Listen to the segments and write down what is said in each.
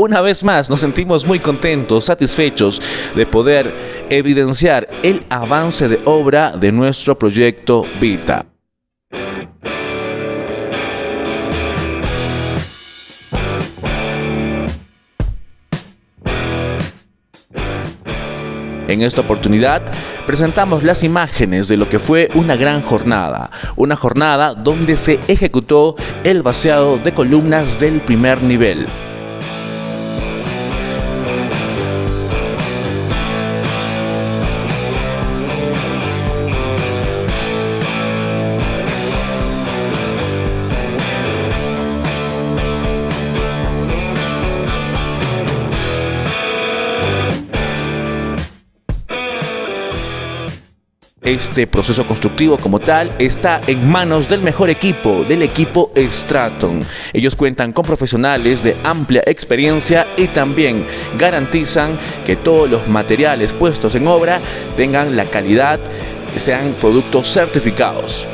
Una vez más nos sentimos muy contentos, satisfechos de poder evidenciar el avance de obra de nuestro proyecto Vita. En esta oportunidad presentamos las imágenes de lo que fue una gran jornada, una jornada donde se ejecutó el vaciado de columnas del primer nivel. Este proceso constructivo como tal está en manos del mejor equipo, del equipo Straton. Ellos cuentan con profesionales de amplia experiencia y también garantizan que todos los materiales puestos en obra tengan la calidad, sean productos certificados.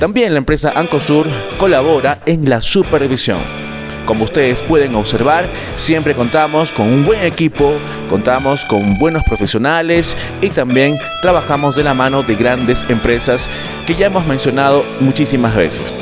También la empresa Ancosur colabora en la supervisión. Como ustedes pueden observar, siempre contamos con un buen equipo, contamos con buenos profesionales y también trabajamos de la mano de grandes empresas que ya hemos mencionado muchísimas veces.